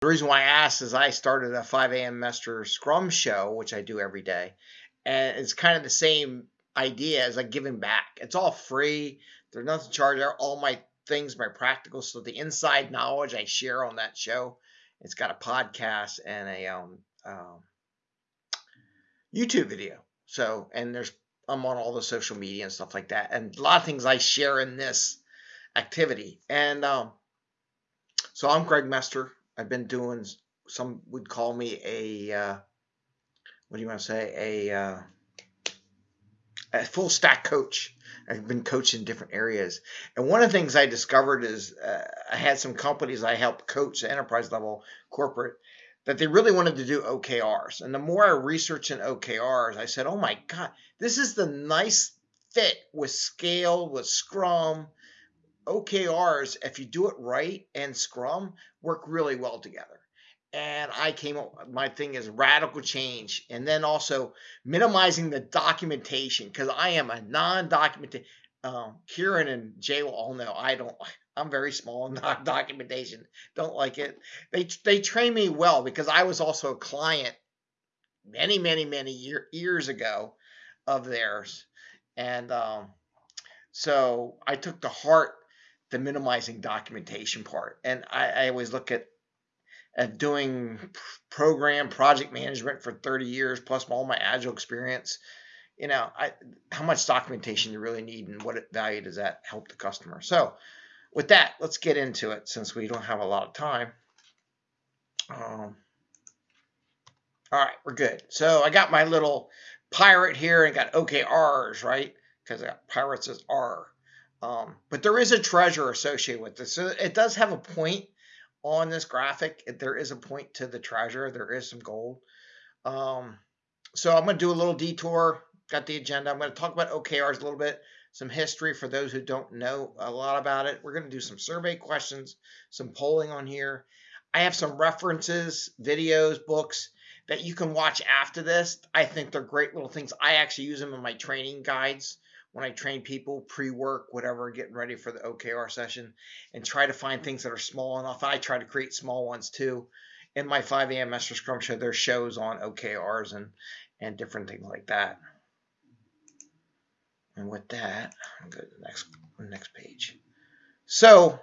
The reason why I asked is I started a 5 a.m. Master Scrum show, which I do every day. And it's kind of the same idea as like giving back. It's all free. There's nothing charged. All my things, my practical. So the inside knowledge I share on that show. It's got a podcast and a um, um, YouTube video. So, and there's, I'm on all the social media and stuff like that. And a lot of things I share in this activity. And um, so I'm Greg Mester. I've been doing, some would call me a, uh, what do you want to say? A, uh, a full stack coach. I've been coaching in different areas. And one of the things I discovered is uh, I had some companies I helped coach enterprise level corporate that they really wanted to do OKRs. And the more I researched in OKRs, I said, oh my God, this is the nice fit with scale, with Scrum. OKRs, if you do it right and Scrum, work really well together. And I came up, my thing is radical change. And then also minimizing the documentation because I am a non documented. Um, Kieran and Jay will all know I don't I'm very small in documentation. Don't like it. They they train me well because I was also a client many many many year, years ago of theirs, and um, so I took to heart the minimizing documentation part. And I, I always look at at doing program project management for 30 years plus all my agile experience you know I, how much documentation you really need and what value does that help the customer so with that, let's get into it since we don't have a lot of time. Um, all right, we're good. So I got my little pirate here and got OKRs, right? Because I got pirates as R. Um, but there is a treasure associated with this. So it does have a point on this graphic. There is a point to the treasure. There is some gold. Um, so I'm going to do a little detour. Got the agenda. I'm going to talk about OKRs a little bit some history for those who don't know a lot about it. We're going to do some survey questions, some polling on here. I have some references, videos, books that you can watch after this. I think they're great little things. I actually use them in my training guides when I train people pre-work, whatever, getting ready for the OKR session, and try to find things that are small enough. I try to create small ones too. In my 5 a.m. Master Scrum show, there's shows on OKRs and and different things like that. And with that, I'll go to the next next page. So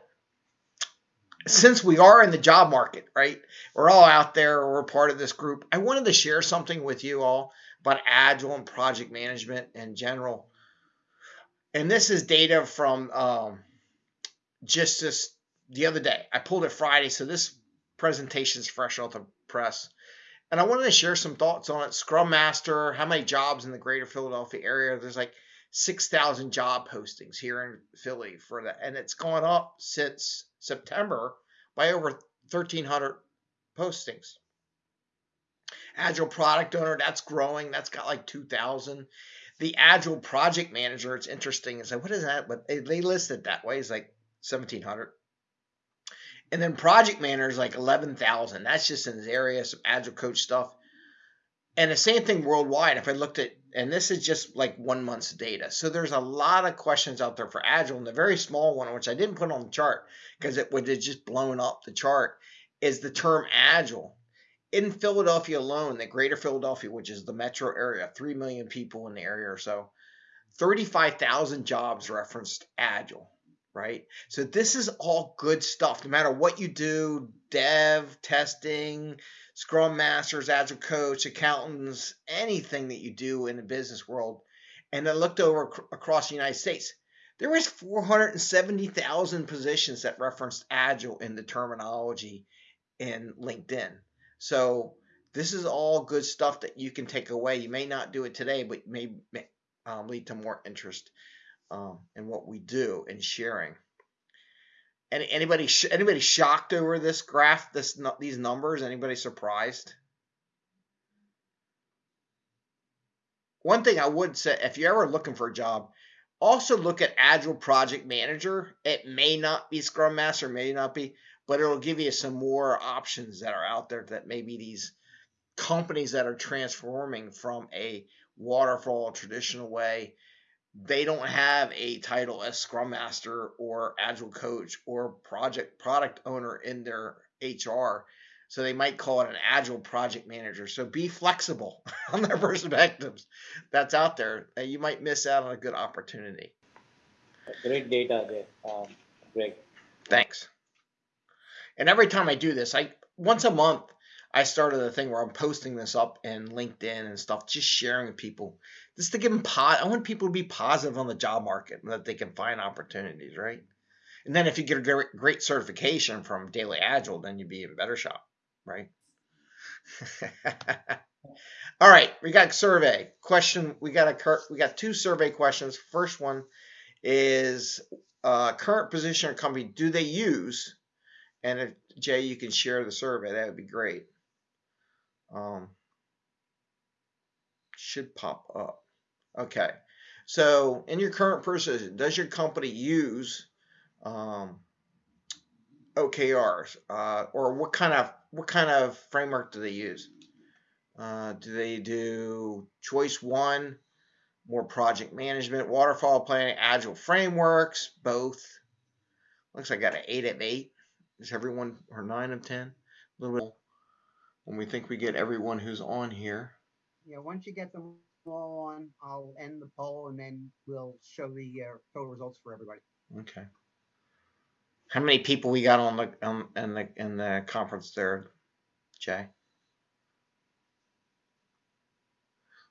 since we are in the job market, right? We're all out there, we're part of this group. I wanted to share something with you all about agile and project management in general. And this is data from um, just this the other day. I pulled it Friday, so this presentation is fresh off the press. And I wanted to share some thoughts on it. Scrum Master, how many jobs in the greater Philadelphia area? There's like 6,000 job postings here in Philly for that. And it's gone up since September by over 1,300 postings. Agile product owner, that's growing. That's got like 2,000. The Agile project manager, it's interesting. It's like, what is that? But they, list it that way. It's like 1,700. And then project manager is like 11,000. That's just in this area, some Agile coach stuff. And the same thing worldwide. If I looked at, and this is just like one month's data. So there's a lot of questions out there for Agile. And the very small one, which I didn't put on the chart because it would have just blown up the chart, is the term Agile. In Philadelphia alone, the greater Philadelphia, which is the metro area, 3 million people in the area or so, 35,000 jobs referenced Agile right? So this is all good stuff. No matter what you do, dev, testing, scrum masters, agile coach, accountants, anything that you do in the business world. And I looked over ac- across the United States. There was 470,000 positions that referenced agile in the terminology in LinkedIn. So this is all good stuff that you can take away. You may not do it today, but may, may um, lead to more interest um, in what we do and sharing. Any, anybody anybody shocked over this graph, this these numbers? Anybody surprised? One thing I would say, if you're ever looking for a job, also look at Agile Project Manager. It may not be Scrum Master, may not be, but it'll give you some more options that are out there that maybe these companies that are transforming from a waterfall traditional way they don't have a title as scrum master or agile coach or project product owner in their HR. So they might call it an agile project manager. So be flexible on their perspectives that's out there. You might miss out on a good opportunity. Great data there, um, Greg. Thanks. And every time I do this, I once a month I started a thing where I'm posting this up in LinkedIn and stuff, just sharing with people, just to give them pot. I want people to be positive on the job market and that they can find opportunities, right? And then if you get a great, certification from Daily Agile, then you'd be in better shape, right? All right, we got survey question. We got a we got two survey questions. First one is uh, current position or company do they use? And if Jay, you can share the survey, that would be great. Um, should pop up. Okay, so in your current position, does your company use um, OKRs, uh, or what kind of what kind of framework do they use? Uh, do they do choice one, more project management, waterfall planning, agile frameworks, both? Looks like I got an eight of eight. Is everyone or nine of ten? A little bit when we think we get everyone who's on here. Yeah, once you get them all on, I'll end the poll and then we'll show the uh, total results for everybody. Okay. How many people we got on the um, in the in the conference there, Jay?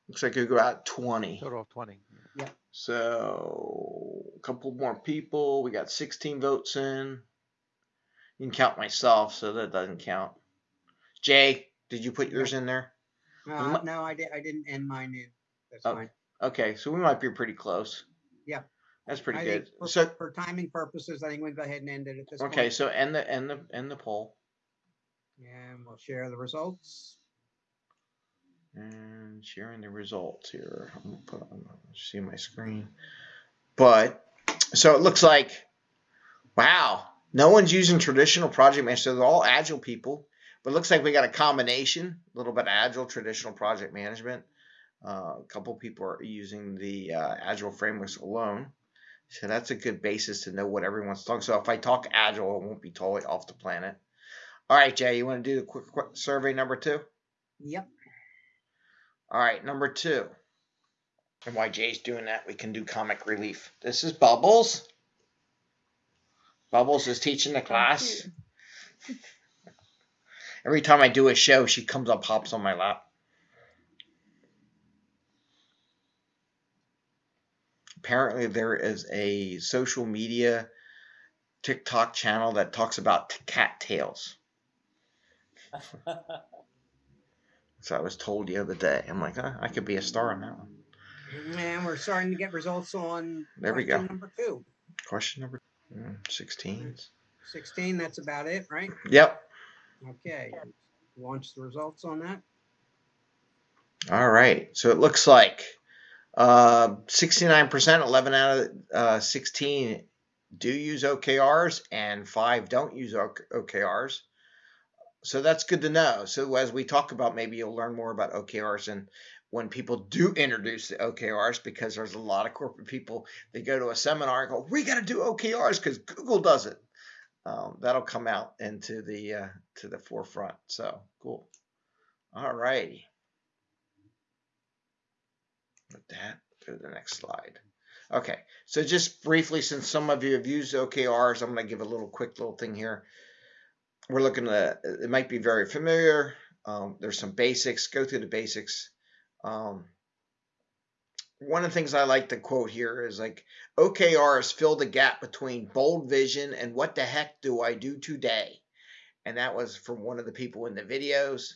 Looks like we got twenty. Total of 20. Yeah. So a couple more people. We got 16 votes in. You can count myself, so that doesn't count. Jay, did you put yours in there? Uh, no, I did. I didn't end mine in. That's Oh, fine. Okay, so we might be pretty close. Yeah. That's pretty I good. for, So for timing purposes, I think we can go ahead and end it at this point. okay, so end the end the end the poll And we'll share the results. and sharing the results here. I'm gonna put on see my screen. But so it looks like wow, no one's using traditional project management. So they're all agile people. But it looks like we got a combination, a little bit agile, traditional project management. Uh, a couple people are using the uh, agile frameworks alone. So that's a good basis to know what everyone's talking. So if I talk agile, it won't be totally off the planet. All right, Jay, you want to do the quick, quick survey number two? Yep. All right, number two. And while Jay's doing that, we can do comic relief. This is Bubbles. Bubbles is teaching the class. Every time I do a show, she comes up, hops on my lap. Apparently, there is a social media TikTok channel that talks about t- cat tails. So I was told the other day. I'm like, huh, I could be a star on that one. And we're starting to get results on There we go. number two. Question number mm, 16. 16, that's about it, right? Yep. Okay. Launch the results on that. All right. So it looks like uh, 69%, 11 out of uh, 16 do use OKRs, and five don't use OKRs. So that's good to know. So as we talk about, maybe you'll learn more about OKRs and when people do introduce the OKRs, because there's a lot of corporate people they go to a seminar and go, "We got to do OKRs because Google does it." Um, that'll come out into the uh, to the forefront. So cool. All righty. With that, go to the next slide. Okay, so just briefly, since some of you have used OKRs, I'm going to give a little quick little thing here. We're looking at it might be very familiar. Um, there's some basics. Go through the basics. Um, one of the things I like to quote here is like OKRs fill the gap between bold vision and what the heck do I do today? And that was from one of the people in the videos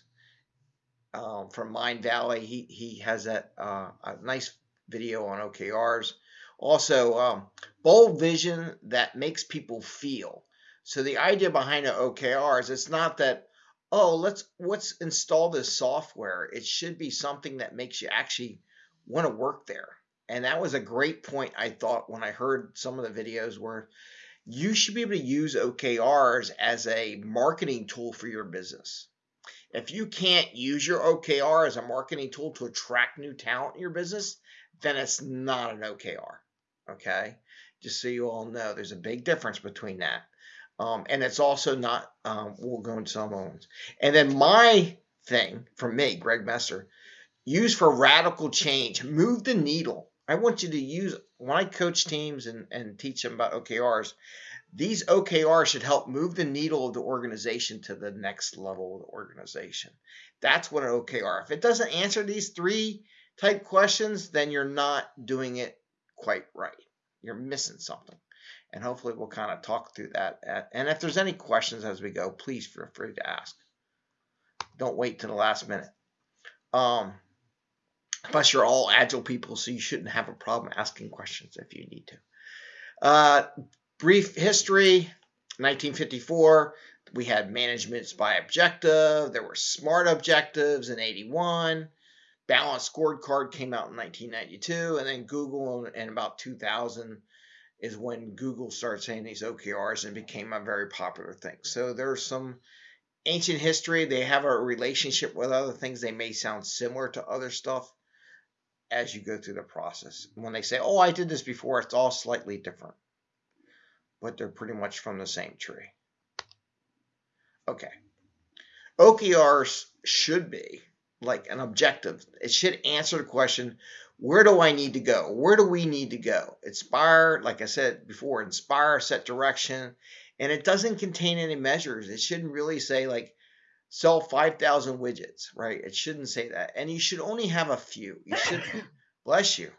um, from Mindvalley. He he has that uh, a nice video on OKRs. Also, um, bold vision that makes people feel. So the idea behind an OKR is it's not that oh let's let's install this software. It should be something that makes you actually want to work there. And that was a great point I thought when I heard some of the videos where you should be able to use OKRs as a marketing tool for your business. If you can't use your OKR as a marketing tool to attract new talent in your business, then it's not an OKR. Okay. Just so you all know, there's a big difference between that. Um, and it's also not, um, we'll go into some ones. And then my thing from me, Greg Messer, use for radical change, move the needle. I want you to use, when I coach teams and, and teach them about OKRs, these OKRs should help move the needle of the organization to the next level of the organization. That's what an OKR. If it doesn't answer these three type questions, then you're not doing it quite right. You're missing something. And hopefully we'll kind of talk through that. And if there's any questions as we go, please feel free to ask. Don't wait to the last minute. Um, plus, you're all agile people, so you shouldn't have a problem asking questions if you need to. Uh, brief history 1954 we had managements by objective there were smart objectives in 81 balanced scorecard came out in 1992 and then google in about 2000 is when google started saying these okrs and became a very popular thing so there's some ancient history they have a relationship with other things they may sound similar to other stuff as you go through the process when they say oh i did this before it's all slightly different but they're pretty much from the same tree. Okay. OKRs should be like an objective. It should answer the question, where do I need to go? Where do we need to go? Inspire, like I said before, inspire, set direction, and it doesn't contain any measures. It shouldn't really say like sell 5,000 widgets, right? It shouldn't say that. And you should only have a few. You should, bless you.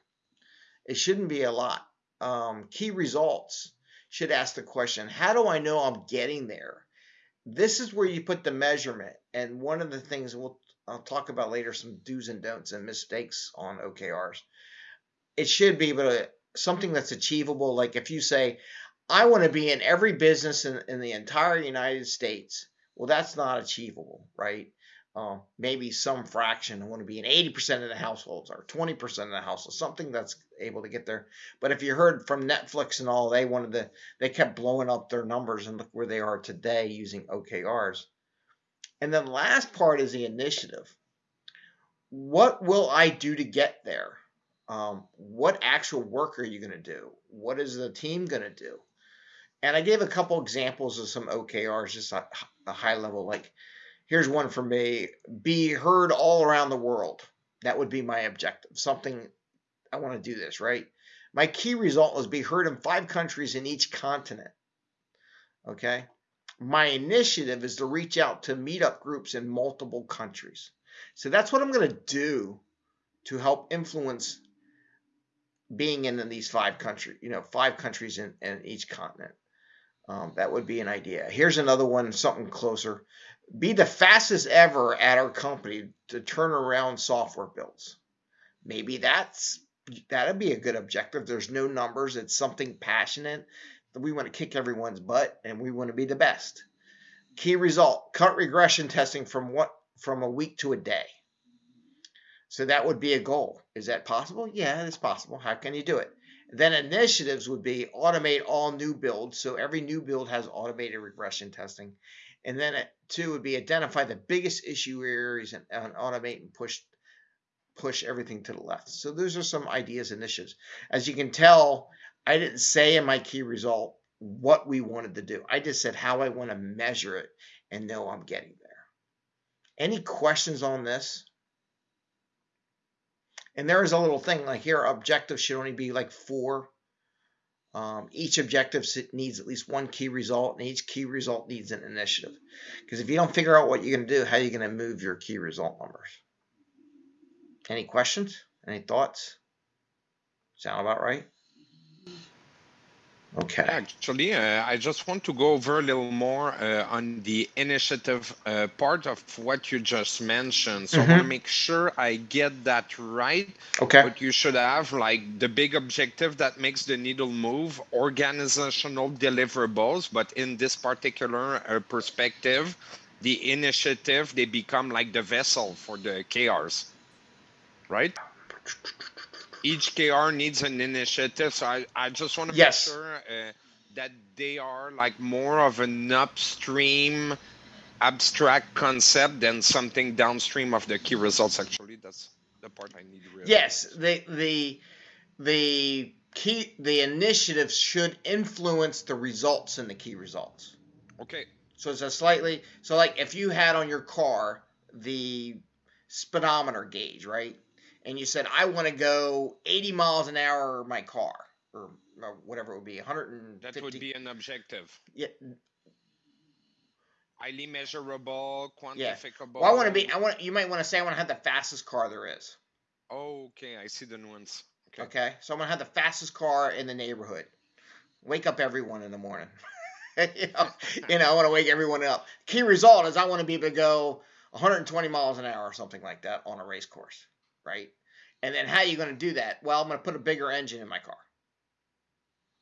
It shouldn't be a lot. Um, key results should ask the question how do I know I'm getting there? This is where you put the measurement. And one of the things we'll I'll talk about later some do's and don'ts and mistakes on OKRs. It should be but something that's achievable. Like if you say, I want to be in every business in, in the entire United States, well, that's not achievable, right? uh, maybe some fraction want to be in 80% of the households or 20% of the households, something that's able to get there. But if you heard from Netflix and all, they wanted to, they kept blowing up their numbers and look where they are today using OKRs. And then the last part is the initiative. What will I do to get there? Um, what actual work are you going to do? What is the team going to do? And I gave a couple examples of some OKRs, just a, a high level, like Here's one for me be heard all around the world. That would be my objective. Something I want to do this, right? My key result is be heard in five countries in each continent. Okay. My initiative is to reach out to meetup groups in multiple countries. So that's what I'm going to do to help influence being in these five countries, you know, five countries in, in each continent. Um, that would be an idea. Here's another one, something closer be the fastest ever at our company to turn around software builds. Maybe that's that'd be a good objective. There's no numbers. It's something passionate. We want to kick everyone's butt and we want to be the best. Key result: cut regression testing from what from a week to a day. So that would be a goal. Is that possible? Yeah, it's possible. How can you do it? Then initiatives would be automate all new builds. So every new build has automated regression testing. And then uh, two would be identify the biggest issue areas and, and automate and push push everything to the left. So those are some ideas initiatives. As you can tell, I didn't say in my key result what we wanted to do. I just said how I want to measure it and know I'm getting there. Any questions on this? And there is a little thing like here, objectives should only be like four um, each objective needs at least one key result, and each key result needs an initiative. Because if you don't figure out what you're going to do, how are you going to move your key result numbers? Any questions? Any thoughts? Sound about right? Okay. Actually, uh, I just want to go over a little more uh, on the initiative uh, part of what you just mentioned. So mm -hmm. I want to make sure I get that right. Okay. But you should have like the big objective that makes the needle move, organizational deliverables. But in this particular uh, perspective, the initiative, they become like the vessel for the KRs, right? Each KR needs an initiative. So I, I just want to yes. make sure uh, that they are like more of an upstream abstract concept than something downstream of the key results. Actually, that's the part I need to realize. Yes, the the the key the initiatives should influence the results in the key results. Okay. So it's a slightly so like if you had on your car the speedometer gauge, right? And you said I want to go 80 miles an hour my car or, or whatever it would be, 150. That would be an objective. yeah. Highly measurable, Yeah. quantifiable. Well, I want to be. I want. You might want to say I want to have the fastest car there is. Okay, I see the nuance. Okay. Okay. So I'm gonna have the fastest car in the neighborhood. Wake up everyone in the morning. you know, you know, I want to wake everyone up. Key result is I want to be able to go 120 miles an hour or something like that on a race course, right? And then how are you going to do that? Well, I'm going to put a bigger engine in my car,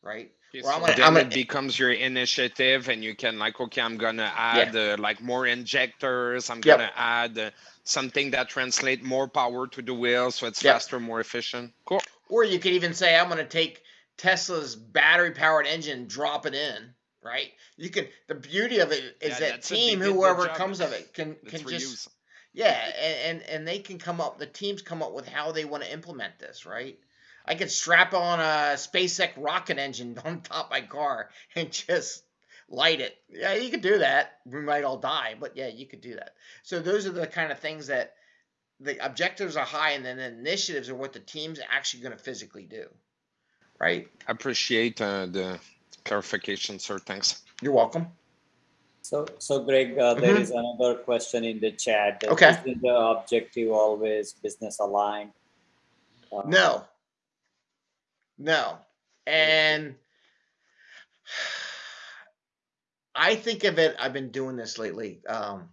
right? Well, I'm so gonna- then I'm gonna- it becomes your initiative and you can like, okay, I'm gonna add uh, like more injectors. I'm Yep. gonna add uh, something that translate more power to the wheel so it's Yep. faster, more efficient. Cool. Or you could even say I'm going to take Tesla's battery powered engine, drop it in, right? You can. The beauty of it is Yeah, that that's it. They team, whoever comes of it, can can just. Yeah, and, and and they can come up. The teams come up with how they want to implement this, right? I could strap on a SpaceX rocket engine on top of my car and just light it. Yeah, you could do that. We might all die, but yeah, you could do that. So those are the kind of things that the objectives are high, and then the initiatives are what the team's actually going to physically do, right? Appreciate uh, the clarification, sir. Thanks. You're welcome. So, so Greg, uh, there Mhm. is another question in the chat. Okay. Isn't the objective always business aligned? Uh, No. No. And I think of it, I've been doing this lately. Um,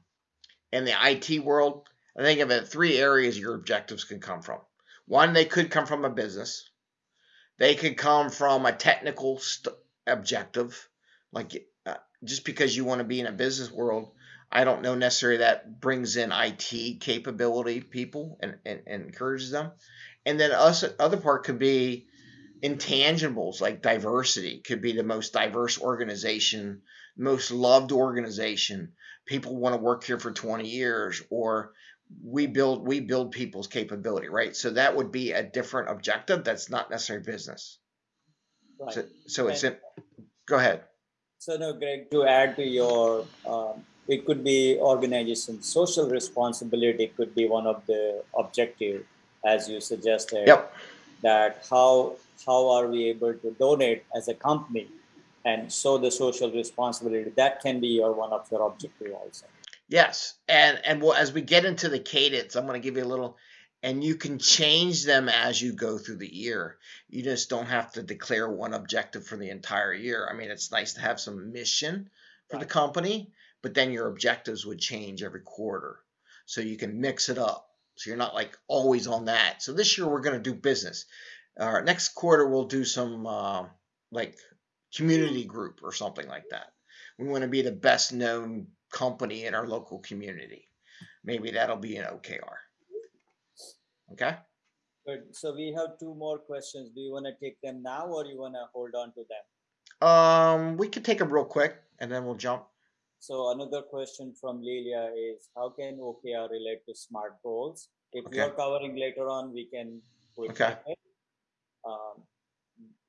in the IT world, I think of it three areas your objectives can come from. One, they could come from a business, they could come from a technical st- objective, like just because you want to be in a business world. I don't know necessarily that brings in IT capability people and, and, and encourages them. And then us other part could be intangibles like diversity could be the most diverse organization, most loved organization. People want to work here for 20 years or we build we build people's capability, right? So that would be a different objective that's not necessarily business. Right. So, so it's in go ahead. So no, Greg, to add to your, um, it could be organization social responsibility could be one of the objective, as you suggested. Yep. That how how are we able to donate as a company, and so the social responsibility. That can be your one of your objective also. Yes, and and well, as we get into the cadence, I'm going to give you a little, and you can change them as you go through the year. You just don't have to declare one objective for the entire year. I mean, it's nice to have some mission for the company, but then your objectives would change every quarter, so you can mix it up. So you're not like always on that. So this year we're going to do business. Our next quarter we'll do some uh, like community group or something like that. We want to be the best known company in our local community. Maybe that'll be an OKR. Okay. Good. So we have two more questions. Do you want to take them now, or you want to hold on to them? Um, we could take them real quick and then we'll jump. So another question from Lilia is how can OKR relate to SMART goals? If Okay. you're covering later on, we can. Okay. Um,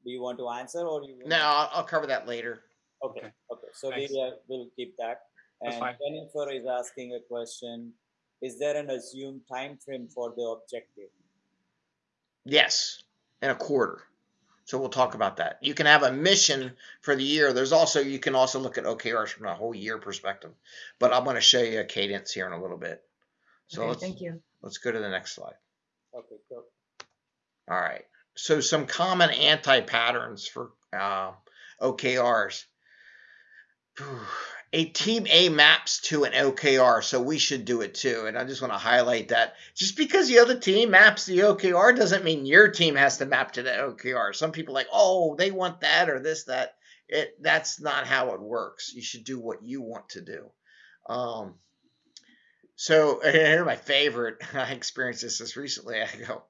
do you want to answer or you? No, I'll, I'll cover that later. Okay, Okay. okay. So Thanks. Lilia will keep that. That's And fine. Jennifer is asking a question. Is there an assumed time frame for the objective? Yes, in a quarter. So we'll talk about that. You can have a mission for the year. There's also you can also look at OKRs from a whole year perspective. But I'm going to show you a cadence here in a little bit. So Okay, thank you. let's go to the next slide. Okay, go. All right. So some common anti-patterns for uh, OKRs. A team A maps to an OKR, so we should do it too. And I just want to highlight that just because the other team maps the OKR doesn't mean your team has to map to the OKR. Some people like, oh, they want that or this, that. It that's not how it works. You should do what you want to do. Um, so here my favorite. I experienced this just recently. I go,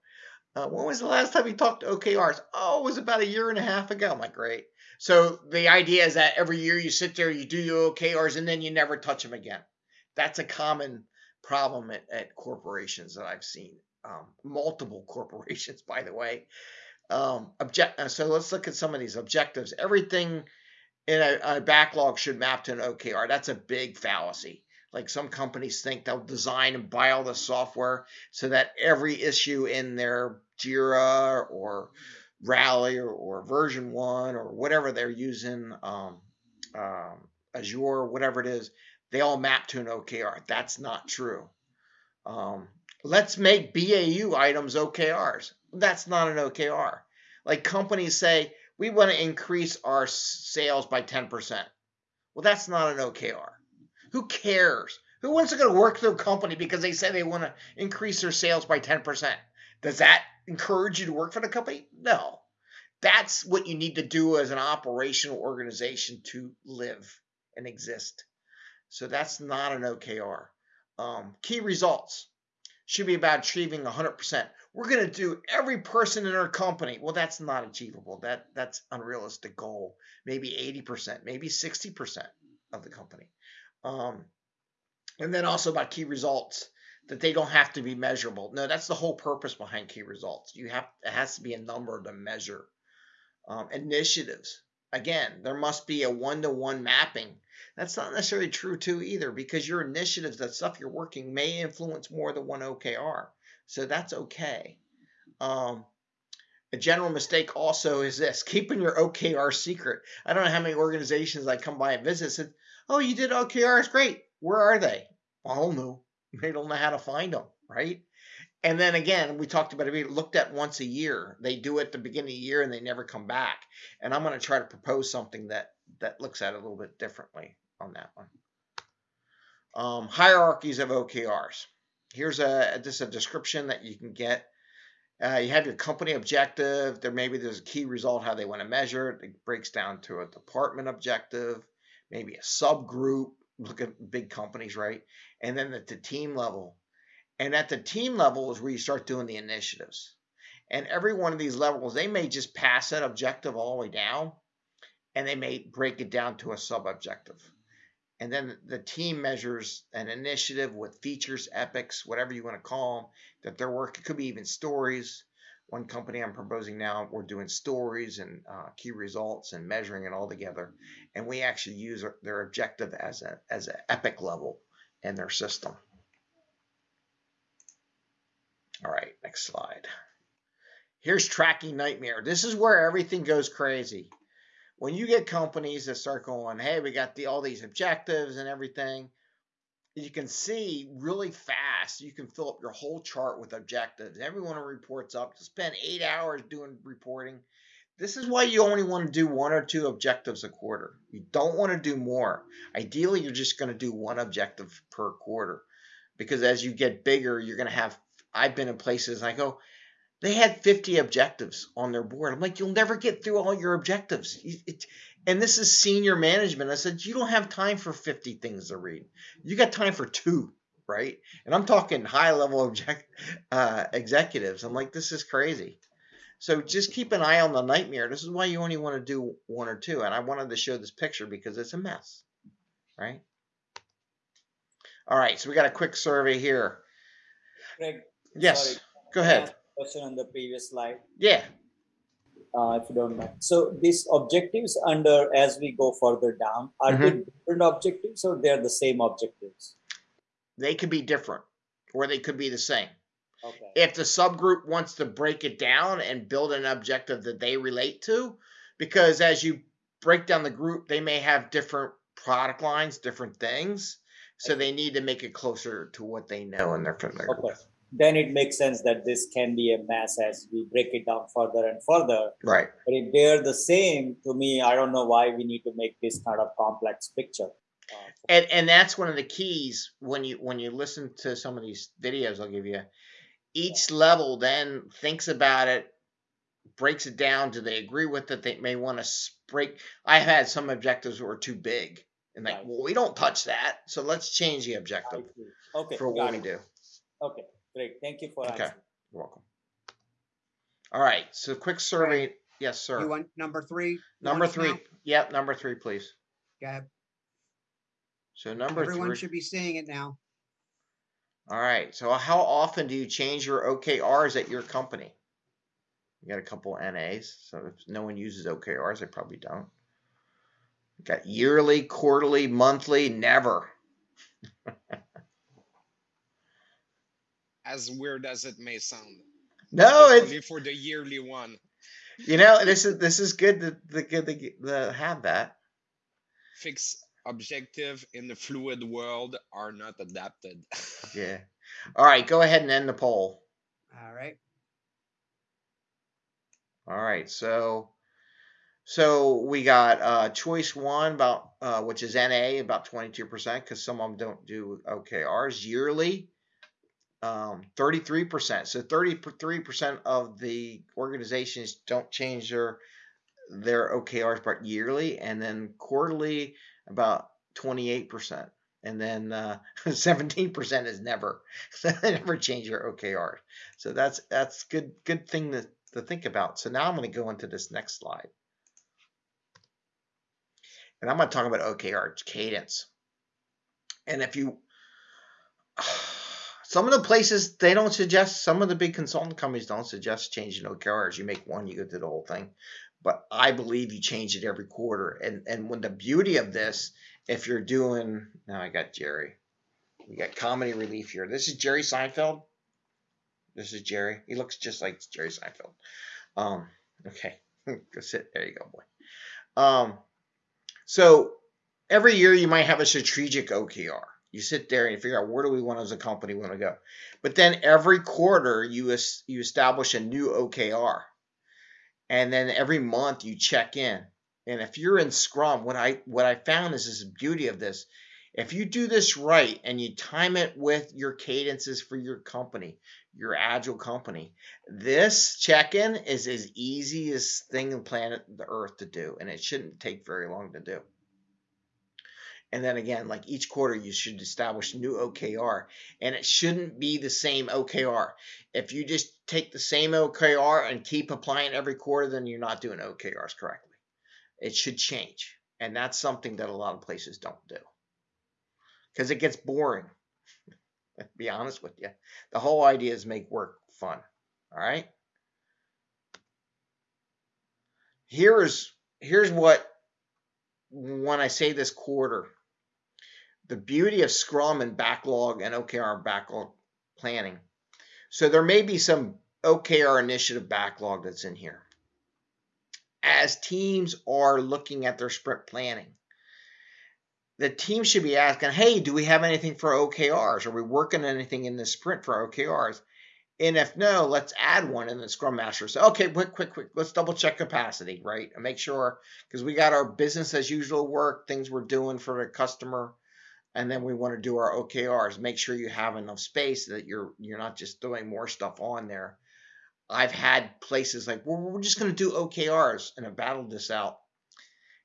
uh, when was the last time you talked to OKRs? Oh, it was about a year and a half ago. I'm like, great. So the idea is that every year you sit there, you do your OKRs, and then you never touch them again. That's a common problem at, at corporations that I've seen. Um, multiple corporations, by the way. Um, object. uh, So let's look at some of these objectives. Everything in a, a backlog should map to an OKR. That's a big fallacy. Like some companies think they'll design and buy all the software so that every issue in their Jira or Rally or, or VersionOne or whatever they're using, um, um, Azure, whatever it is, they all map to an OKR. That's not true. Um, let's make BAU items OKRs. That's not an OKR. Like companies say, we want to increase our sales by 10%. Well, that's not an OKR. Who cares? Who wants to go to work for a company because they say they want to increase their sales by 10%? Does that encourage you to work for the company? No. That's what you need to do as an operational organization to live and exist. So that's not an OKR. Um, key results should be about achieving 100%. We're going to do every person in our company. Well, that's not achievable. That that's unrealistic goal. Maybe 80%, maybe 60% of the company. Um, and then also about key results that they don't have to be measurable. No, that's the whole purpose behind key results. You have it has to be a number to measure. Um, initiatives. Again, there must be a one-to-one mapping. That's not necessarily true too either, because your initiatives, that stuff you're working, may influence more than one OKR. So that's okay. Um, a general mistake also is this: keeping your OKR secret. I don't know how many organizations I come by and visit said, "Oh, you did OKRs, great. Where are they?" I don't know. They don't know how to find them, right? And then again, we talked about it. We looked at once a year. They do it at the beginning of the year and they never come back. And I'm going to try to propose something that that looks at it a little bit differently on that one. Um, hierarchies of OKRs. Here's a just a description that you can get. Uh, you have your company objective. There maybe there's a key result how they want to measure it. It breaks down to a department objective, maybe a subgroup. Look at big companies, right? And then at the team level, and at the team level is where you start doing the initiatives. And every one of these levels, they may just pass that objective all the way down, and they may break it down to a sub objective. And then the team measures an initiative with features, epics, whatever you want to call them, that they're working. It could be even stories. One company I'm proposing now, we're doing stories and uh, key results and measuring it all together. And we actually use their objective as a as an epic level in their system. All right, next slide. Here's tracking nightmare. This is where everything goes crazy. When you get companies that start going, hey, we got the all these objectives and everything, you can see really fast, you can fill up your whole chart with objectives. Everyone reports up to spend eight hours doing reporting. This is why you only want to do one or two objectives a quarter. You don't want to do more. Ideally, you're just going to do one objective per quarter because as you get bigger, you're going to have I've been in places and I go, they had 50 objectives on their board. I'm like, you'll never get through all your objectives. It, and this is senior management. I said, you don't have time for 50 things to read. You got time for two, right? And I'm talking high level object, uh, executives. I'm like, this is crazy. So just keep an eye on the nightmare. This is why you only want to do one or two. And I wanted to show this picture because it's a mess, right? All right, so we got a quick survey here. Greg, Yes, sorry. go ahead. Question on the previous slide, Yeah, uh, if you don't mind. So these objectives under as we go further down, are Mm-hmm. different objectives or they're the same objectives? they could be different or they could be the same. Okay. if the subgroup wants to break it down and build an objective that they relate to, because as you break down the group, they may have different product lines, different things. So they need to make it closer to what they know and they're familiar Okay. with. Then it makes sense that this can be a mass as we break it down further and further. Right. But if they're the same, to me, I don't know why we need to make this kind of complex picture. Uh, And and that's one of the keys when you when you listen to some of these videos I'll give you. Each level then thinks about it, breaks it down. Do they agree with it? They may want to break. I've had some objectives that were too big, and like, Right. well, we don't touch that, so let's change the objective Okay, for what got we it. do. Okay, great. Thank you for Okay. answering. You're welcome. All right, so quick survey. Yes, sir. You want number three? number three. now? Yep, number three, please. Go ahead. So number Everyone three. should be seeing it now. All right. So how often do you change your OKRs at your company? You got a couple NAs. So if no one uses OKRs, they probably don't. Got yearly, quarterly, monthly, never. As weird as it may sound. No, Especially it's for the yearly one. you know this is this is good to, to good to, to have that. Fixed objective in the fluid world are not adapted. Yeah. All right, go ahead and end the poll. All right. All right, so so we got uh, choice one about uh, which is NA about twenty two percent because some of them don't do OKRs yearly. Um, 33%. So 33% of the organizations don't change their their OKRs but yearly, and then quarterly about 28%. And then uh, 17% is never. never change your OKRs. So that's that's good good thing to, to think about. So now I'm going to go into this next slide. And I'm going to talk about OKR cadence. And if you some of the places they don't suggest some of the big consultant companies don't suggest changing no OKRs. You make one, you go through the whole thing. But I believe you change it every quarter. And and when the beauty of this, if you're doing now I got Jerry. We got comedy relief here. This is Jerry Seinfeld. This is Jerry. He looks just like Jerry Seinfeld. Um, okay. go sit. There you go, boy. Um, so every year you might have a strategic OKR. You sit there and you figure out where do we want as a company want to go. But then every quarter you you establish a new OKR. And then every month you check in. And if you're in Scrum, what I what I found is this beauty of this. If you do this right and you time it with your cadences for your company, your agile company, this check-in is as easiest thing on planet the Earth to do, and it shouldn't take very long to do. And then again, like each quarter, you should establish new OKR, and it shouldn't be the same OKR. If you just take the same OKR and keep applying every quarter, then you're not doing OKRs correctly. It should change, and that's something that a lot of places don't do because it gets boring. be honest with you, the whole idea is make work fun. All right. Here is here's what when I say this quarter, the beauty of Scrum and backlog and OKR backlog planning. So there may be some OKR initiative backlog that's in here. As teams are looking at their sprint planning, the team should be asking, hey, do we have anything for OKRs? Are we working on anything in this sprint for OKRs? And if no, let's add one. And the Scrum Master says, okay, quick, quick, quick, let's double check capacity, right? And make sure, because we got our business as usual work, things we're doing for the customer, and then we want to do our OKRs. Make sure you have enough space that you're you're not just throwing more stuff on there. I've had places like, well, we're just going to do OKRs, and I battled this out.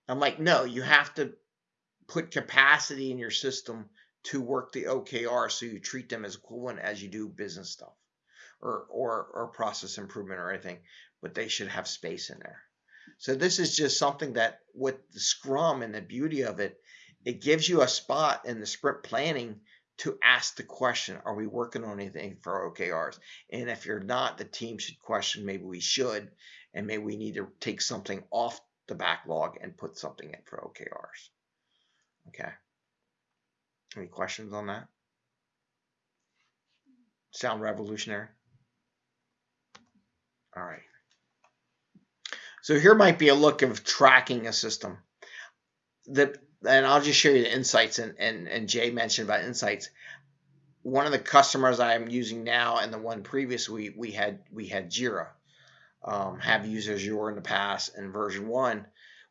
I'm like, no, you have to put capacity in your system to work the OKR so you treat them as equivalent as you do business stuff or or or process improvement or anything, but they should have space in there. So this is just something that with the Scrum and the beauty of it, it gives you a spot in the sprint planning to ask the question, are we working on anything for OKRs? And if you're not, the team should question, maybe we should, and maybe we need to take something off the backlog and put something in for OKRs. Okay. Any questions on that? Sound revolutionary? All right. So here might be a look of tracking a system. The and I'll just show you the insights and, and, and Jay mentioned about insights. One of the customers I'm using now and the one previous we we had we had Jira. Um, have used Azure in the past in VersionOne,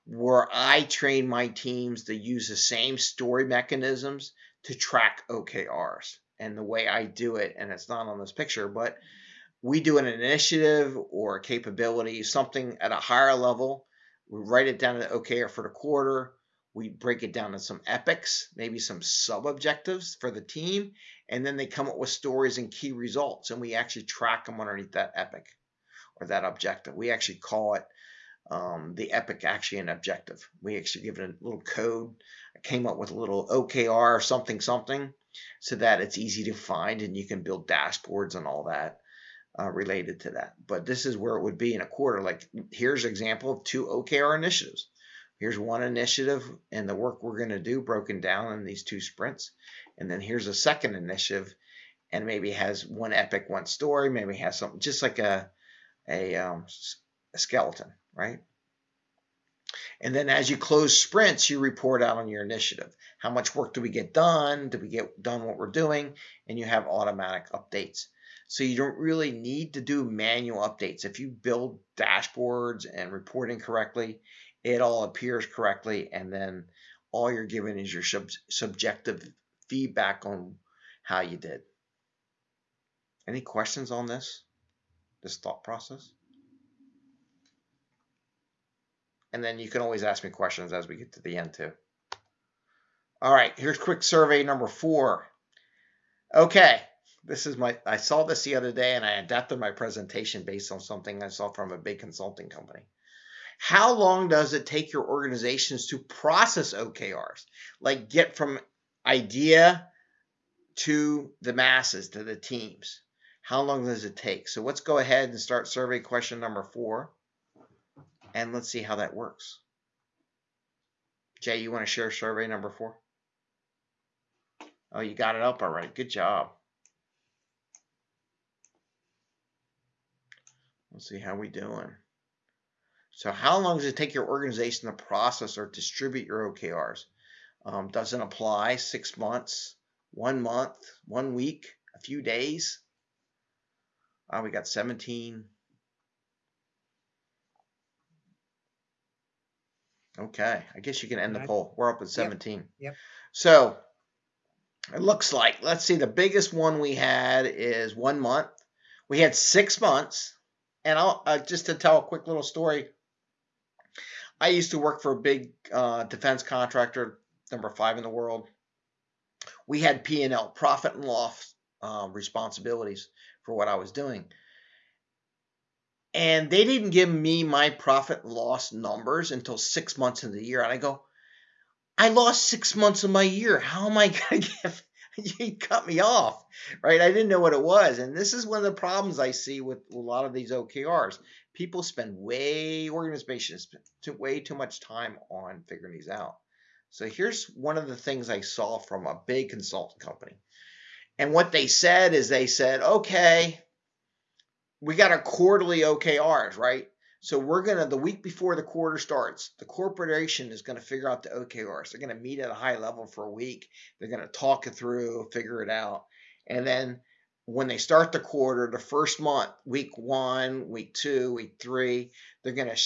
where I train my teams to use the same story mechanisms to track OKRs. And the way I do it, and it's not on this picture, but we do an initiative or a capability, something at a higher level. We write it down to OKR for the quarter. We break it down to some epics, maybe some sub objectives for the team, and then they come up with stories and key results, and we actually track them underneath that epic or that objective. We actually call it um, the epic actually an objective. We actually give it a little code. I came up with a little OKR or something something so that it's easy to find and you can build dashboards and all that uh, related to that. But this is where it would be in a quarter. Like here's an example of two OKR initiatives. Here's one initiative and the work we're going to do broken down in these two sprints. And then here's a second initiative and maybe has one epic, one story, maybe has something just like a, a, um, a skeleton, right? And then as you close sprints, you report out on your initiative. How much work do we get done? Do we get done what we're doing? And you have automatic updates. So you don't really need to do manual updates. If you build dashboards and reporting correctly, it all appears correctly. And then all you're giving is your sub subjective feedback on how you did. Any questions on this? This thought process? And then you can always ask me questions as we get to the end too. All right, here's quick survey number four. Okay, this is my, I saw this the other day and I adapted my presentation based on something I saw from a big consulting company. How long does it take your organizations to process OKRs? Like get from idea to the masses, to the teams. How long does it take? So let's go ahead and start survey question number four. And let's see how that works. Jay, you want to share survey number four? Oh, you got it up all right. Good job. Let's see how we doing. So how long does it take your organization to process or distribute your OKRs? Um, doesn't apply. Six months, one month, one week, a few days. Oh, we got 17. Okay, I guess you can end the poll. We're up at 17. Yep. So it looks like, let's see, the biggest one we had is one month. We had six months. And I'll uh, just to tell a quick little story. I used to work for a big uh, defense contractor, number five in the world. We had P&L, profit and loss um, responsibilities for what I was doing. And they didn't give me my profit and loss numbers until six months into the year. And I go, I lost six months of my year. How am I going to get you cut me off, right? I didn't know what it was. And this is one of the problems I see with a lot of these OKRs. People spend way, organizations spend too, way too much time on figuring these out. So here's one of the things I saw from a big consulting company. And what they said is they said, okay, we got our quarterly OKRs, right? So we're gonna the week before the quarter starts, the corporation is gonna figure out the OKRs. They're gonna meet at a high level for a week. They're gonna talk it through, figure it out, and then when they start the quarter, the first month, week one, week two, week three, they're gonna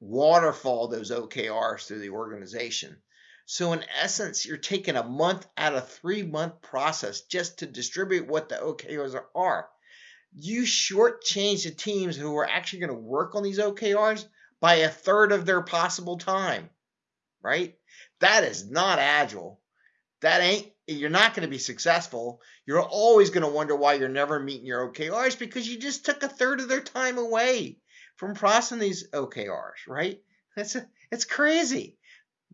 waterfall those OKRs through the organization. So in essence, you're taking a month out of three month process just to distribute what the OKRs are you shortchange the teams who are actually going to work on these OKRs by a third of their possible time, right? That is not agile. That ain't, you're not going to be successful. You're always going to wonder why you're never meeting your OKRs because you just took a third of their time away from processing these OKRs, right? That's a, it's crazy.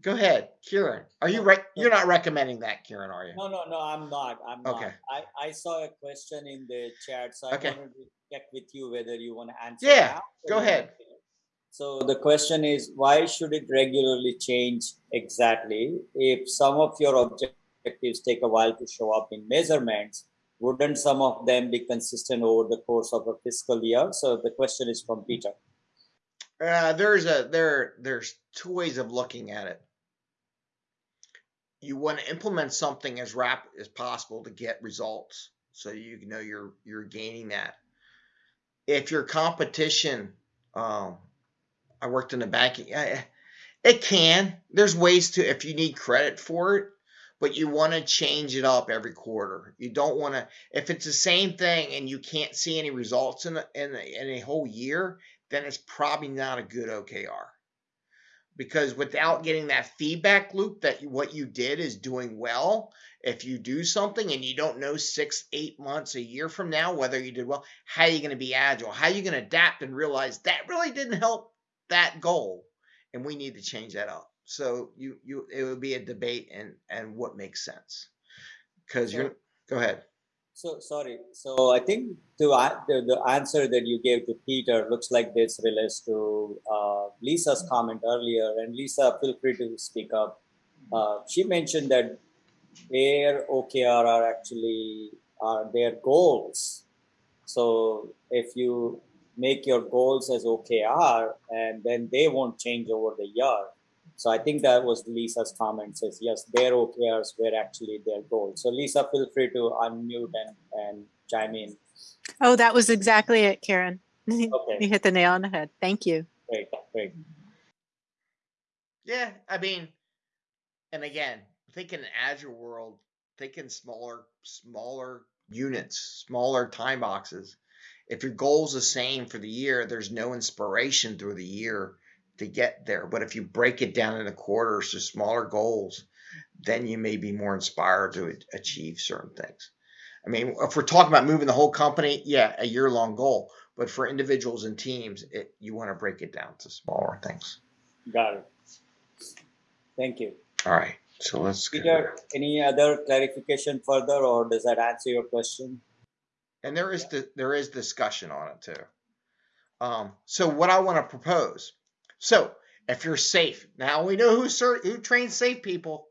Go ahead, Kieran. Are you right? You're not recommending that, Kieran, are you? No, no, no, I'm not. I'm Okay. not. I, I saw a question in the chat, so I Okay. wanted to check with you whether you want to answer. Yeah, go ahead. So the question is, why should it regularly change exactly? If some of your objectives take a while to show up in measurements, wouldn't some of them be consistent over the course of a fiscal year? So the question is from Peter. Uh, there's a there there's two ways of looking at it. You want to implement something as rapid as possible to get results, so you know you're you're gaining that. If your competition, um, I worked in the banking, it can. There's ways to if you need credit for it, but you want to change it up every quarter. You don't want to if it's the same thing and you can't see any results in a, in a, in a whole year, then it's probably not a good OKR. Because without getting that feedback loop that what you did is doing well, if you do something and you don't know six, eight months, a year from now whether you did well, how are you going to be agile? How are you going to adapt and realize that really didn't help that goal, and we need to change that up. So you you it would be a debate and and what makes sense. Because you're go ahead. So sorry. So I think to the, the answer that you gave to Peter looks like this relates to uh, Lisa's comment earlier. And Lisa, feel free to speak up. Uh, she mentioned that their OKR are actually are their goals. So if you make your goals as OKR, and then they won't change over the year. So I think that was Lisa's comment says, yes, their OKRs were actually their goal. So Lisa, feel free to unmute and, and chime in. Oh, that was exactly it, Karen. You hit the nail on the head. Thank you. great, great. Yeah, I mean, and again, think in an agile world, think in smaller, smaller units, smaller time boxes. If your goal's the same for the year, there's no inspiration through the year to get there. But if you break it down into quarters to smaller goals, then you may be more inspired to achieve certain things. I mean, if we're talking about moving the whole company, yeah, a year long goal. But for individuals and teams, it, you want to break it down to smaller things. Got it. Thank you. All right, so let's go. Peter, any other clarification further, or does that answer your question? and there is the, there is discussion on it too. Um, so what I want to propose. So if you're SAFe, now we know who who trains SAFe people.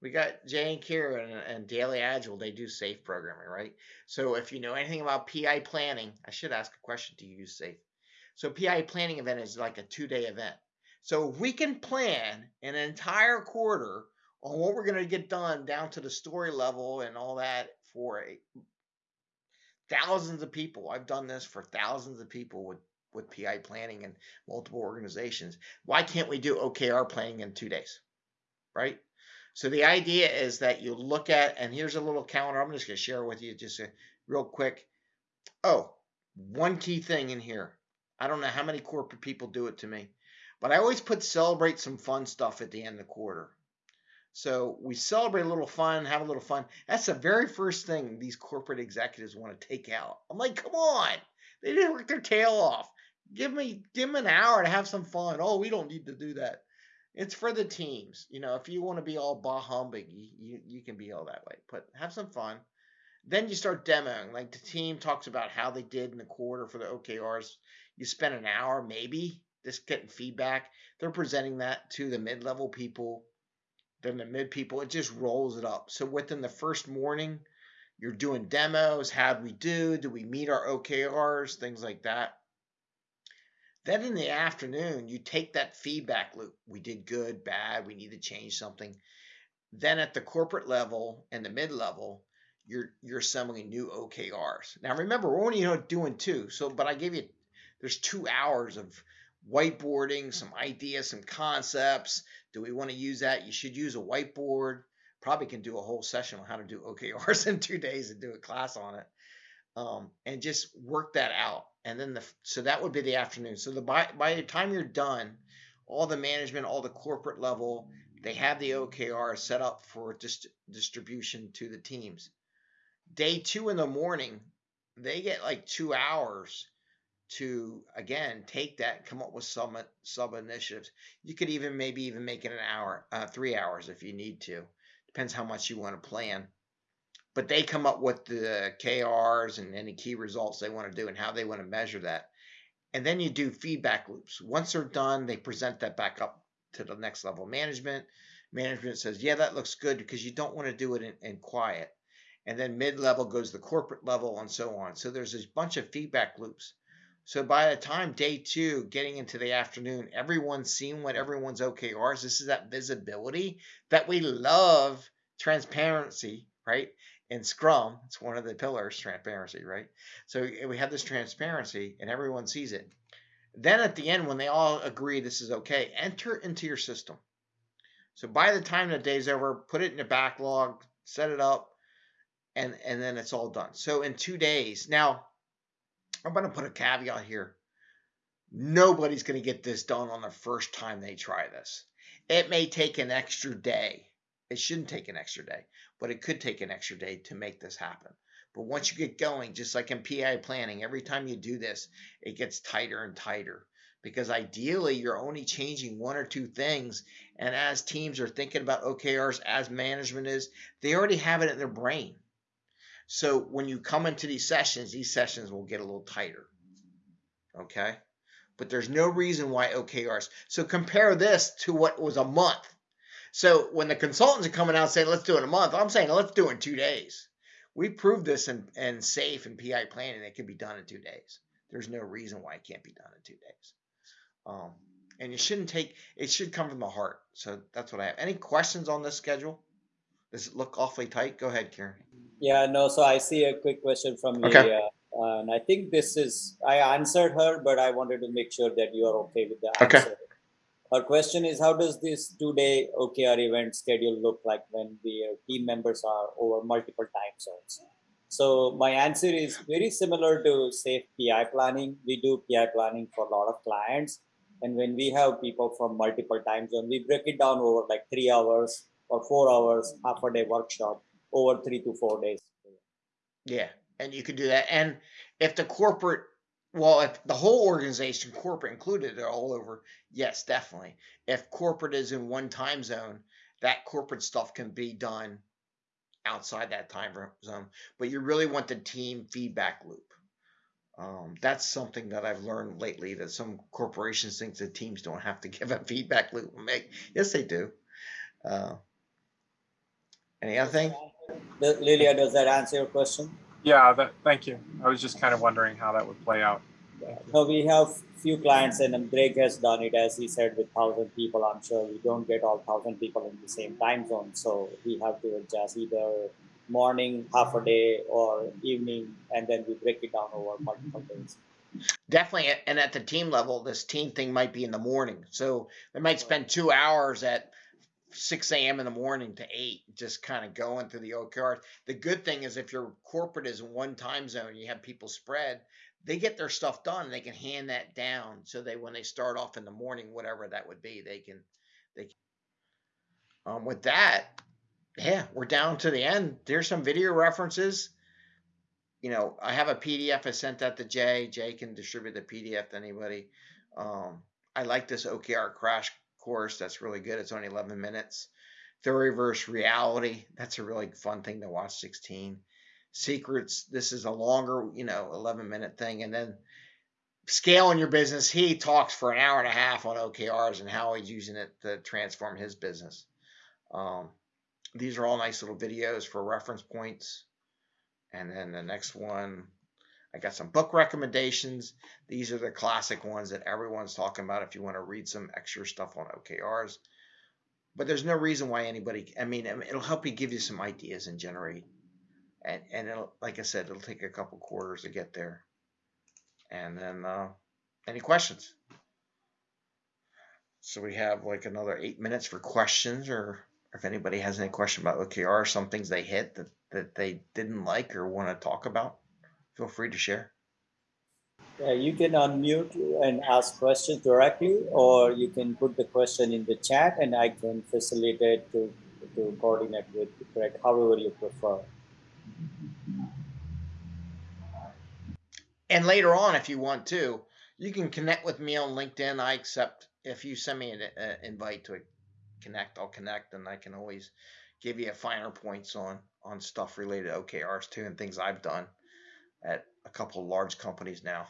We got Jay and Kira and, and Daily Agile. They do SAFe programming, right? So if you know anything about PI planning, I should ask a question. Do you use SAFe? So PI planning event is like a two day event. So we can plan an entire quarter on what we're going to get done down to the story level and all that for a thousands of people. I've done this for thousands of people with with PI planning and multiple organizations. Why can't we do OKR planning in two days? Right? So the idea is that you look at, and here's a little calendar. I'm just going to share with you just a, real quick. Oh, one key thing in here. I don't know how many corporate people do it to me, but I always put celebrate some fun stuff at the end of the quarter. So we celebrate a little fun, have a little fun. That's the very first thing these corporate executives want to take out. I'm like, come on, they didn't work their tail off. Give me, give them an hour to have some fun. Oh, we don't need to do that. It's for the teams. You know, if you want to be all bah humbug, you, you, you can be all that way. But have some fun. Then you start demoing. Like the team talks about how they did in the quarter for the OKRs. You spend an hour, maybe, just getting feedback. They're presenting that to the mid level people then the mid people, it just rolls it up. So within the first morning, you're doing demos. How'd we do? Do we meet our OKRs? Things like that. Then in the afternoon, you take that feedback loop. We did good, bad, we need to change something. Then at the corporate level and the mid level, you're you're assembling new OKRs. Now remember, we're only doing two. So, but I gave you there's two hours of whiteboarding, some ideas, some concepts. Do we want to use that? You should use a whiteboard. Probably can do a whole session on how to do OKRs in two days and do a class on it, um, and just work that out. And then the so that would be the afternoon. So the by by the time you're done, all the management, all the corporate level, they have the OKR set up for dist- distribution to the teams. Day two in the morning, they get like two hours to again take that come up with some sub initiatives. You could even maybe even make it an hour, uh, three hours if you need to. Depends how much you want to plan. But they come up with the KRs and any key results they want to do and how they want to measure that. And then you do feedback loops. Once they're done, they present that back up to the next level management. Management says, yeah, that looks good because you don't want to do it in, in quiet. And then mid level goes the corporate level and so on. So there's this bunch of feedback loops. So by the time day two, getting into the afternoon, everyone's seen what everyone's OKRs. This is that visibility that we love transparency, right? In Scrum, it's one of the pillars, transparency, right? So eh, we have this transparency and everyone sees it. Then at the end, when they all agree this is okay, enter into your system. So by the time the day's over, put it in a backlog, set it up, and, and then it's all done. So in two days, now I'm going to put a caveat here. Nobody's going to get this done on the first time they try this. It may take an extra day. It shouldn't take an extra day, but it could take an extra day to make this happen. But once you get going, just like in PI planning, every time you do this, it gets tighter and tighter because ideally you're only changing one or two things. And as teams are thinking about OKRs, as management is, they already have it in their brain. So when you come into these sessions, these sessions will get a little tighter. Okay. But there's no reason why OKRs. So compare this to what was a month. So when the consultants are coming out saying, let's do it in a month, I'm saying, let's do it in two days. We proved this in, in SAFe and PI planning. It can be done in two days. There's no reason why it can't be done in two days. Um, and it shouldn't take, it should come from the heart. So that's what I have. Any questions on this schedule? Does it look awfully tight? Go ahead, Karen. Yeah, no, so I see a quick question from Okay. Lydia. And I think this is, I answered her, but I wanted to make sure that you are okay with the Okay. Her question is, how does this two-day OKR event schedule look like when the uh, team members are over multiple time zones? So my answer is very similar to SAFe PI planning. We do PI planning for a lot of clients. And when we have people from multiple time zones, we break it down over like three hours or four hours, half a day workshop over three to four days. Yeah, and you can do that. And if the corporate, well, if the whole organization, corporate included, they're all over, yes, definitely. If corporate is in one time zone, that corporate stuff can be done outside that time zone. But you really want the team feedback loop. Um, that's something that I've learned lately that some corporations think the teams don't have to give a feedback loop. Make yes, they do. Uh, any other thing? Lilia, does that answer your question? Yeah, that, thank you. I was just kind of wondering how that would play out. So we have few clients and um, Greg has done it, as he said, with thousand people. I'm sure we don't get all thousand people in the same time zone. So we have to adjust either morning, half a day or evening, and then we break it down over multiple days. Definitely, and at the team level, this team thing might be in the morning. So they might spend two hours at 6 a.m. in the morning to 8, just kind of going through the OKRs. The good thing is if your corporate is in one time zone, you have people spread, they get their stuff done and they can hand that down so they when they start off in the morning, whatever that would be, they can they can. Um, with that, yeah, we're down to the end. There's some video references you know, I have a PDF. I sent that to Jay. Jay can distribute the PDF to anybody. Um, I like this OKR crash course. That's really good. It's only 11 minutes. Theory versus reality. That's a really fun thing to watch. 16 secrets. This is a longer, you know, 11 minute thing. And then scaling your business. He talks for an hour and a half on OKRs and how he's using it to transform his business. Um, these are all nice little videos for reference points. And then the next one, I got some book recommendations. These are the classic ones that everyone's talking about if you want to read some extra stuff on OKRs. But there's no reason why anybody, I mean, it'll help you give you some ideas and generate. And, and it'll, like I said, it'll take a couple quarters to get there. And then, uh, any questions? So we have like another eight minutes for questions or if anybody has any question about OKR, some things they hit that, that they didn't like or want to talk about, feel free to share. Yeah, you can unmute and ask questions directly, or you can put the question in the chat and I can facilitate to, to coordinate with Greg, however you prefer. And later on, if you want to, you can connect with me on LinkedIn. I accept if you send me an uh, invite to connect, I'll connect, and I can always give you a finer points on on stuff related to OKRs too and things I've done at a couple large companies now.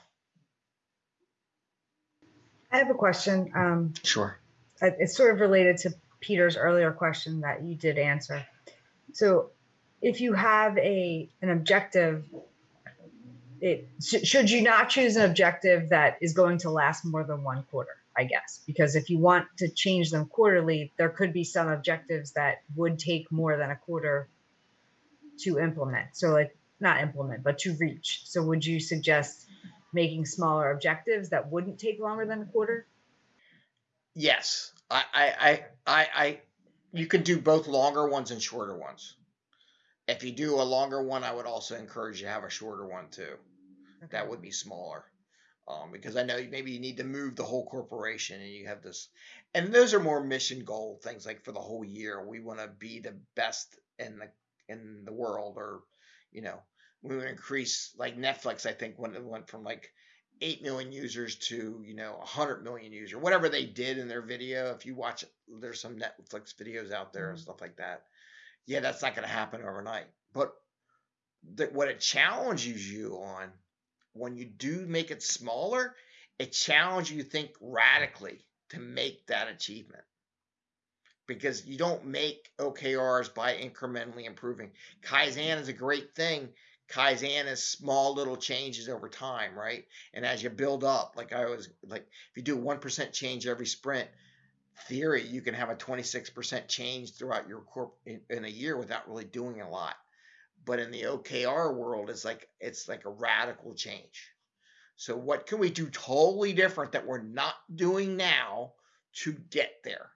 I have a question. Um, Sure. it's sort of related to Peter's earlier question that you did answer. So, if you have a an objective, it sh- should you not choose an objective that is going to last more than one quarter? I guess because if you want to change them quarterly, there could be some objectives that would take more than a quarter to implement. So, like not implement, but to reach. So, would you suggest making smaller objectives that wouldn't take longer than a quarter? Yes, I, I, I, I, I, you can do both longer ones and shorter ones. If you do a longer one, I would also encourage you to have a shorter one too. That would be smaller, um, because I know maybe you need to move the whole corporation, and you have this, and those are more mission goal things. Like for the whole year, we want to be the best in the in the world, or you know, we would increase like Netflix. I think when it went from like 8 million users to you know 100 million user whatever they did in their video if you watch there's some netflix videos out there and mm-hmm. stuff like that yeah that's not going to happen overnight but that what it challenges you on when you do make it smaller, it challenges you to think radically to make that achievement. Because you don't make OKRs by incrementally improving. Kaizen is a great thing. Kaizen is small little changes over time, right? And as you build up, like I was like, if you do 1% change every sprint, theory, you can have a 26% change throughout your corp in, in a year without really doing a lot. But in the OKR world, it's like it's like a radical change. So what can we do totally different that we're not doing now to get there?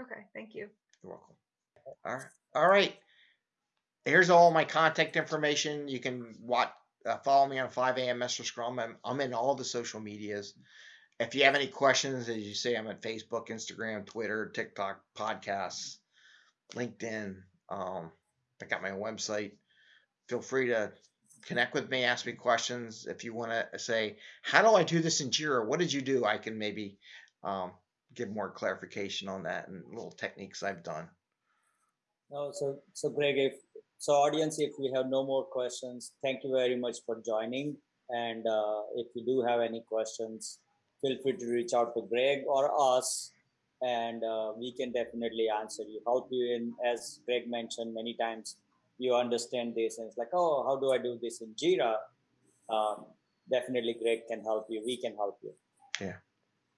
Okay, thank you. You're welcome. All right. All right. Here's all my contact information. You can watch, uh, follow me on 5 a.m. Master Scrum. I'm, I'm in all the social medias. If you have any questions, as you say, I'm at Facebook, Instagram, Twitter, TikTok, podcasts, LinkedIn. Um, I got my own website. Feel free to connect with me, ask me questions. If you want to say, how do I do this in Jira? What did you do? I can maybe um, give more clarification on that and little techniques I've done. No, so so Greg, if so, audience, if we have no more questions, thank you very much for joining. And uh, if you do have any questions, feel free to reach out to Greg or us, and uh, we can definitely answer you. Help you in, as Greg mentioned many times, you understand this, and it's like, oh, how do I do this in Jira? Um, definitely, Greg can help you. We can help you. Yeah.